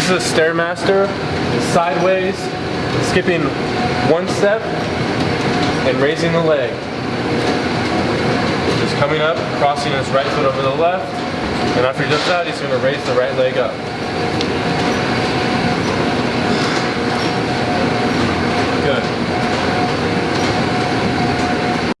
This is a Stairmaster, sideways, skipping one step and raising the leg. Just coming up, crossing his right foot over the left, and after he does that, he's going to raise the right leg up.